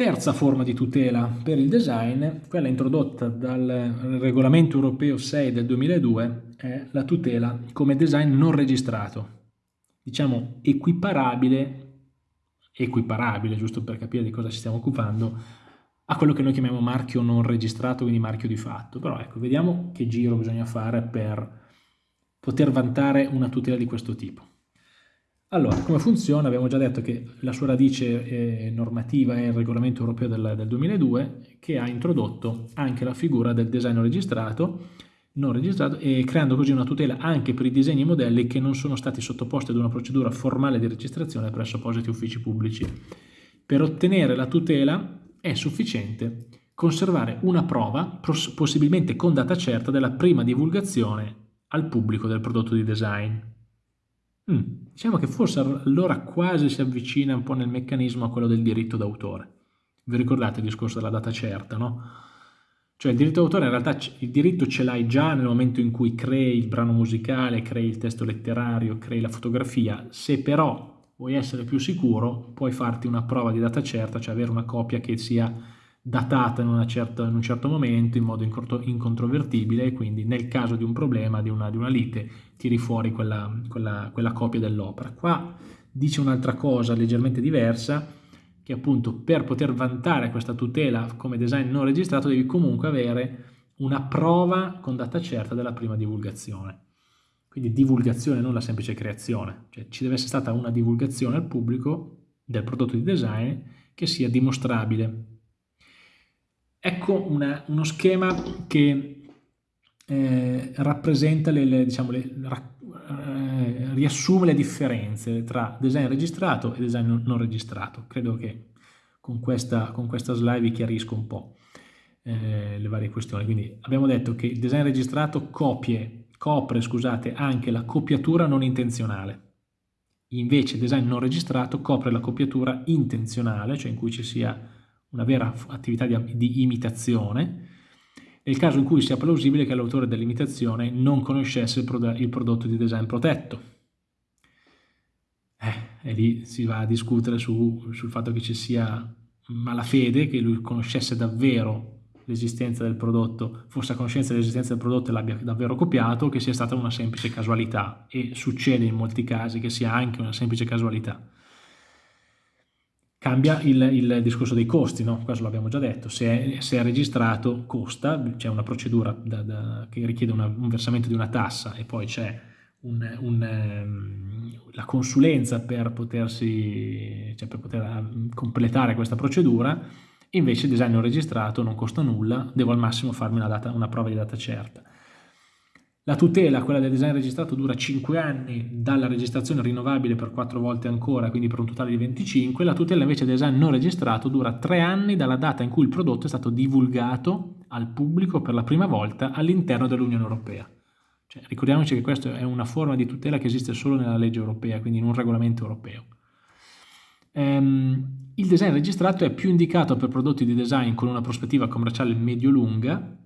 Terza forma di tutela per il design, quella introdotta dal regolamento europeo 6 del 2002, è la tutela come design non registrato, diciamo equiparabile, equiparabile giusto per capire di cosa ci stiamo occupando, a quello che noi chiamiamo marchio non registrato, quindi marchio di fatto. Però ecco, vediamo che giro bisogna fare per poter vantare una tutela di questo tipo. Allora, come funziona? Abbiamo già detto che la sua radice eh, normativa è il regolamento europeo del, del, 2002 che ha introdotto anche la figura del design registrato, non registrato e creando così una tutela anche per i disegni e modelli che non sono stati sottoposti ad una procedura formale di registrazione presso appositi uffici pubblici. Per ottenere la tutela è sufficiente conservare una prova, possibilmente con data certa, della prima divulgazione al pubblico del prodotto di design. Mm, diciamo che forse allora quasi si avvicina un po' nel meccanismo a quello del diritto d'autore. Vi ricordate il discorso della data certa, no? Cioè il diritto d'autore in realtà il diritto ce l'hai già nel momento in cui crei il brano musicale, crei il testo letterario, crei la fotografia. Se però vuoi essere più sicuro, puoi farti una prova di data certa, cioè avere una copia che sia datata in, certa, in, un certo momento in modo incontrovertibile e quindi nel caso di un problema, di una, di una lite, tiri fuori quella, quella, quella copia dell'opera. Qua dice un'altra cosa leggermente diversa, che appunto per poter vantare questa tutela come design non registrato devi comunque avere una prova con data certa della prima divulgazione. Quindi divulgazione, non la semplice creazione, cioè ci deve essere stata una divulgazione al pubblico del prodotto di design che sia dimostrabile Ecco una, uno schema che eh, rappresenta le, le, diciamo, le, eh, riassume le differenze tra design registrato e design non, registrato. Credo che con questa, con questa, slide vi chiarisco un po' eh, le varie questioni. Quindi abbiamo detto che il design registrato copie, copre scusate, anche la copiatura non intenzionale. Invece il design non registrato copre la copiatura intenzionale, cioè in cui ci sia una vera attività di, di imitazione, nel caso in cui sia plausibile che l'autore dell'imitazione non conoscesse il, prodotto, il prodotto di design protetto. Eh, e lì si va a discutere su, sul fatto che ci sia malafede, che lui conoscesse davvero l'esistenza del prodotto, fosse a conoscenza dell'esistenza del prodotto e l'abbia davvero copiato, che sia stata una semplice casualità. E succede in molti casi che sia anche una semplice casualità. Cambia il, il, discorso dei costi, no? questo l'abbiamo già detto, se è, se è, registrato costa, c'è una procedura da, da, che richiede una, un versamento di una tassa e poi c'è un, un, um, la consulenza per, potersi, cioè per poter um, completare questa procedura, invece il design non registrato non costa nulla, devo al massimo farmi una, data, una prova di data certa. La tutela, quella del design registrato, dura 5 anni dalla registrazione rinnovabile per 4 volte ancora, quindi per un totale di 25. La tutela invece del design non registrato dura 3 anni dalla data in cui il prodotto è stato divulgato al pubblico per la prima volta all'interno dell'Unione Europea. Cioè, ricordiamoci che questa è una forma di tutela che esiste solo nella legge europea, quindi in un regolamento europeo. Ehm, il design registrato è più indicato per prodotti di design con una prospettiva commerciale medio-lunga,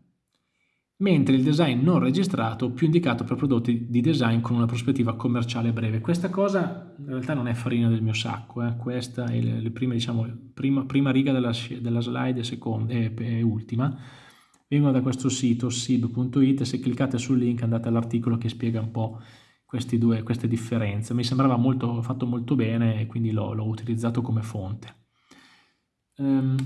mentre il design non registrato più indicato per prodotti di design con una prospettiva commerciale breve. Questa cosa in realtà non è farina del mio sacco, eh. questa è le, le diciamo, prima, prima, riga della, della slide e, seconda, e, e ultima, vengono da questo sito sib.it se cliccate sul link andate all'articolo che spiega un po' due, queste differenze. Mi sembrava molto, fatto molto bene e quindi l'ho utilizzato come fonte. Um,